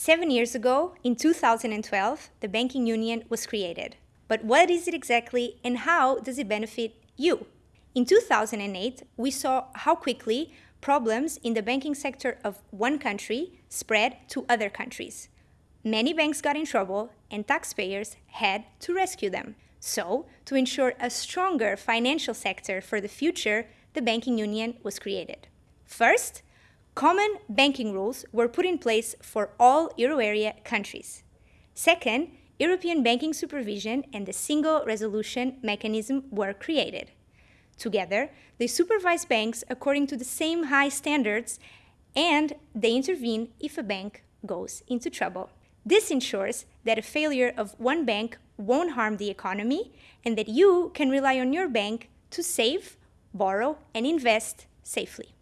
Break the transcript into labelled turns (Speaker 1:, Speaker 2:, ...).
Speaker 1: Seven years ago, in 2012, the banking union was created. But what is it exactly and how does it benefit you? In 2008, we saw how quickly problems in the banking sector of one country spread to other countries. Many banks got in trouble and taxpayers had to rescue them. So, to ensure a stronger financial sector for the future, the banking union was created. First, Common banking rules were put in place for all euro area countries. Second, European banking supervision and the single resolution mechanism were created. Together, they supervise banks according to the same high standards and they intervene if a bank goes into trouble. This ensures that a failure of one bank won't harm the economy and that you can rely on your bank to save, borrow, and invest safely.